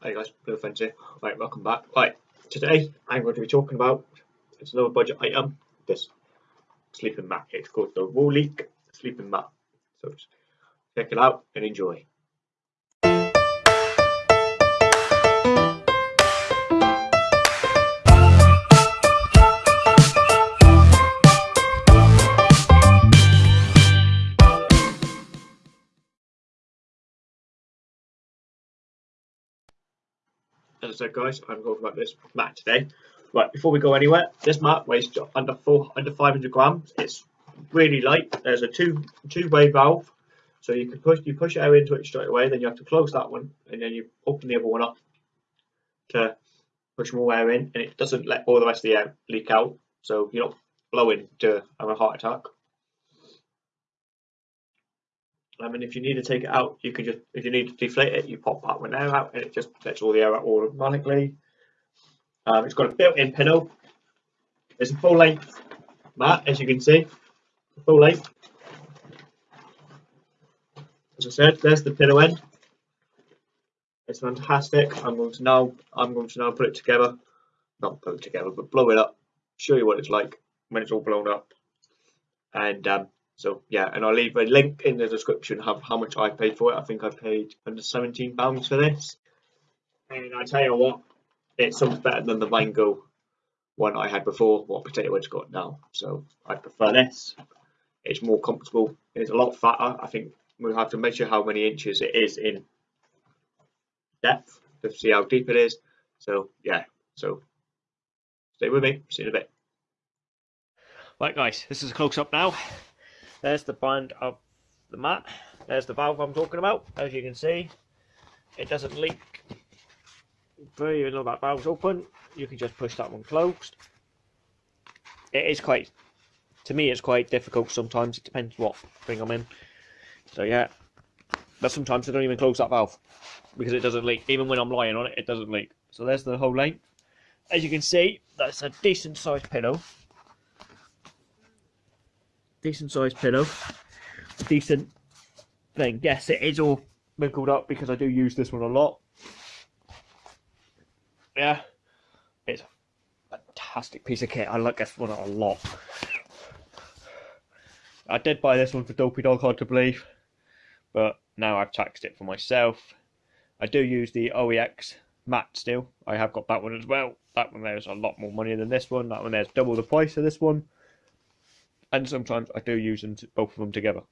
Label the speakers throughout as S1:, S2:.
S1: Hey guys, Blue here. Right, welcome back. Right, today I'm going to be talking about it's another budget item. This sleeping mat. It's called the Wooleek sleeping mat. So check it out and enjoy. As I said, guys, I'm talking about this mat today. Right, before we go anywhere, this mat weighs under four, under 500 grams. It's really light. There's a two two way valve, so you can push you push air into it straight away. Then you have to close that one, and then you open the other one up to push more air in, and it doesn't let all the rest of the air leak out. So you're not blowing to have a heart attack. I mean, if you need to take it out, you can just, if you need to deflate it, you pop that one out and it just lets all the air out automatically. Um, it's got a built-in pillow. It's a full length mat, as you can see, full length. As I said, there's the pillow end. It's fantastic. I'm going to now, I'm going to now put it together, not put it together, but blow it up, show you what it's like when it's all blown up. And um, so yeah, and I'll leave a link in the description of how much I paid for it. I think I paid under seventeen pounds for this. And I tell you what, it's something better than the mango one I had before, what potato wedge got now. So I prefer this. It's more comfortable. It's a lot fatter. I think we'll have to measure how many inches it is in depth to see how deep it is. So yeah, so stay with me. See you in a bit.
S2: Right guys, this is a close up now. There's the brand of the mat. There's the valve I'm talking about. As you can see, it doesn't leak through even though that valve's open. You can just push that one closed. It is quite, to me, it's quite difficult sometimes. It depends what thing I'm in. So yeah, but sometimes I don't even close that valve because it doesn't leak. Even when I'm lying on it, it doesn't leak. So there's the whole length. As you can see, that's a decent sized pillow decent sized pillow, decent thing. Yes, it is all wrinkled up because I do use this one a lot. Yeah, it's a fantastic piece of kit. I like this one a lot. I did buy this one for Dopey Dog, hard to believe, but now I've taxed it for myself. I do use the OEX mat still. I have got that one as well. That one there's a lot more money than this one. That one there's double the price of this one and sometimes I do use them to, both of them together.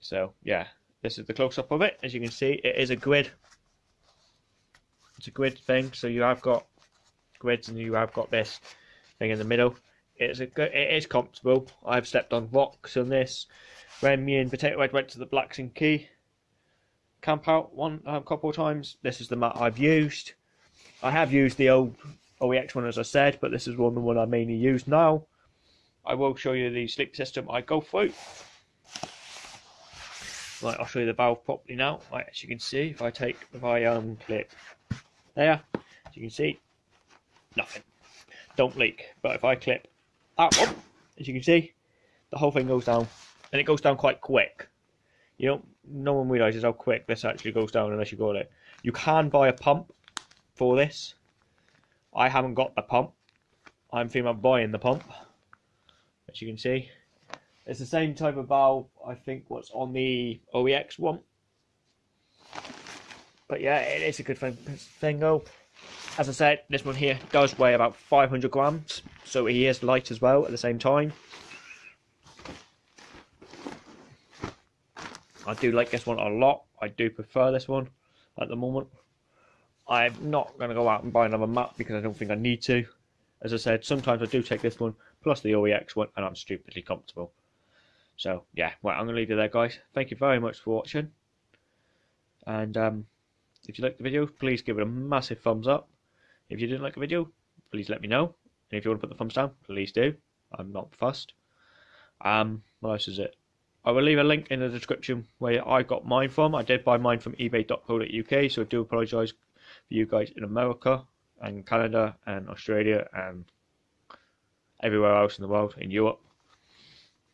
S2: So yeah, this is the close-up of it. As you can see, it is a grid. It's a grid thing, so you have got grids and you have got this thing in the middle. It's a good, it is comfortable. I've stepped on rocks on this. When me and Potato Head went to the Blacks Blackson Key camp out one a couple of times, this is the mat I've used. I have used the old OEX one as I said, but this is one the one I mainly use now. I will show you the sleep system I go through. Right, I'll show you the valve properly now. Right, as you can see, if I take, if I um click there, as you can see, nothing. Don't leak. But if I clip that one, as you can see, the whole thing goes down, and it goes down quite quick. You know, no one realizes how quick this actually goes down unless you got it. You can buy a pump for this. I haven't got the pump. I'm thinking about buying the pump as you can see. It's the same type of valve, I think, what's on the OEX one. But yeah, it is a good thing, thing though. As I said, this one here does weigh about 500 grams, so he is light as well at the same time. I do like this one a lot. I do prefer this one at the moment. I'm not going to go out and buy another mat because I don't think I need to. As I said, sometimes I do take this one plus the OEX one, and I'm stupidly comfortable. So, yeah, well, I'm going to leave you there, guys. Thank you very much for watching. And um, if you liked the video, please give it a massive thumbs up. If you didn't like the video, please let me know. And if you want to put the thumbs down, please do. I'm not fussed. Um, what else is it? I will leave a link in the description where I got mine from. I did buy mine from ebay.co.uk, so I do apologise for you guys in America and Canada and Australia and everywhere else in the world, in Europe.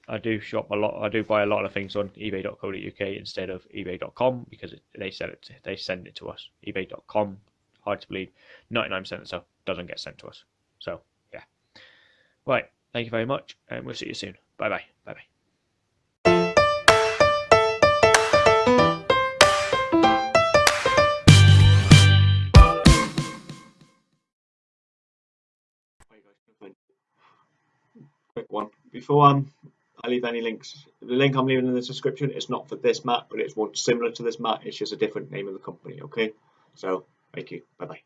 S2: I do shop a lot. I do buy a lot of things on eBay.co.uk instead of eBay.com because it, they send it. They send it to us. eBay.com, hard to believe, 99% of the stuff doesn't get sent to us. So yeah. Right. Thank you very much, and we'll see you soon. Bye bye. Bye bye.
S1: One. Um, I leave any links, the link I'm leaving in the description is not for this mat, but it's one similar to this mat. It's just a different name of the company. Okay. So thank you. Bye bye.